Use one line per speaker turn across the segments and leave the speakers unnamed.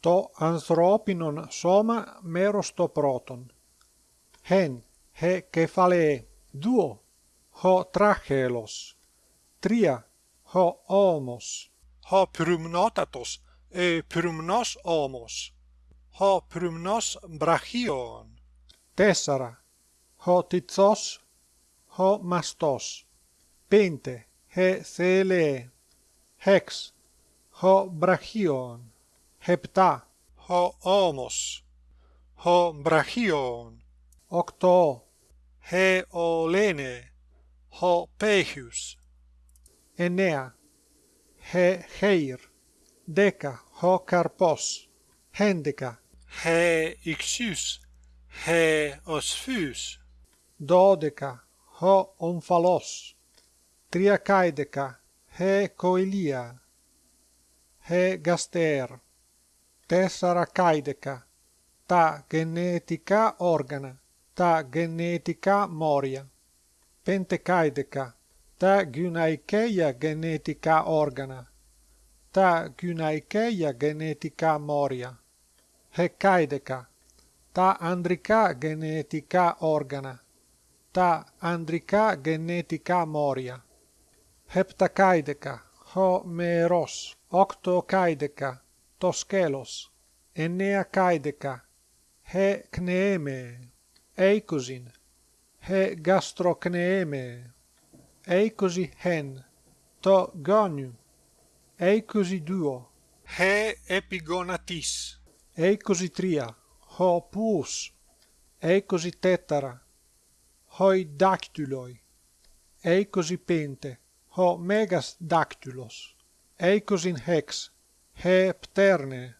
το ανθρωπινον σώμα μέρος το πρώτον. Χεν, χε κεφαλαίε, δουο, χω τράχελος, τρία, χω όμος,
ho prymnotatos e prymnos omos ho prymnos brachion
τέσσερα, χω τιτσός, χω μαστός, πέντε, χε θέλε, χεξ, χω βραχίον, hepta.
Ho omos ho brachion.
Octo.
He olene. Ho pechius
enea. He heir. Deca. Ho carpos. Hendeca
he ixius. He osfus.
dodeca ho omphalos triacaideca he coelia. He gaster. Τέσσερα κάιδεκα, τα γενετικά όργανα, τα γενετικά μόρια, πέντε κάιδεκα, τα γυναικεία γενετικά όργανα, τα γυναικεία γενετικά μόρια, χεκάιδεκα, τα ανδρικά γενετικά όργανα, τα ανδρικά γενετικά μόρια, επτακάιδεκα, χω μερός, οκτωκάιδεκα, το σκέλος, εννεακάιδεκα, χε κνεέμε, είκοσιν, χε γαστροκνεέμε, είκοσι χεν, το γόνιου, είκοσι δυο,
he epigonatis
είκοσι τρία, χω πούς, είκοσι τέταρα, χοι δάκτυλοι, είκοσι πέντε, χω μέγας δάκτυλος, είκοσιν χεξ, χε πτέρνε,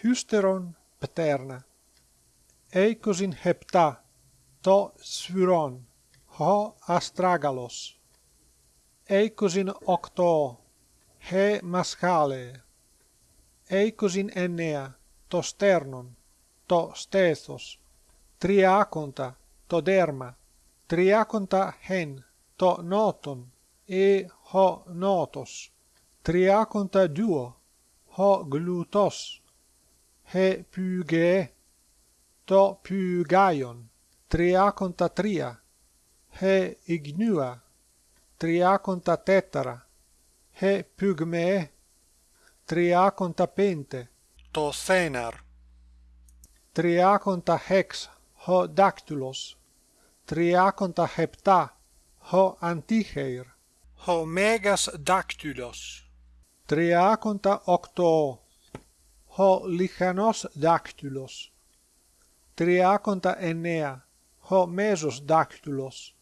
χύστερον πτέρνα, είκοσιν επτά, το σφυρόν, χω αστράγαλος, είκοσιν οκτώ, χε μασχάλε, είκοσιν εννέα, το στέρνον, το στέθος, τριάκοντα, το δέρμα, τριάκοντα χεν, το νότον, e ho notos, triaconta duo, ho glutos, he πυγε, το πυγαίον, τριάκοντα τρία, he ignua, τριάκοντα τέταρα, he πυγμε, τριάκοντα πέντε,
το σέναρ
τριάκοντα έξ, ο δάκτυλος, τριάκοντα επτά, ο αντίχεϊρ,
ο μέγας δάκτυλος,
τριάκοντα οκτώ, ο λιχανός δάκτυλος. Τριάκοντα εννέα, ο μέσος δάκτυλος.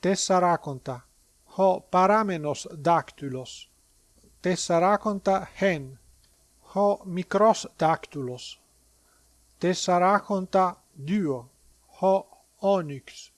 Τεσσαράκοντα, ο παράμενος δάκτυλος. Τεσσαράκοντα χέν, ο μικρός δάκτυλος. Τεσσαράκοντα δύο, ο όνυξ.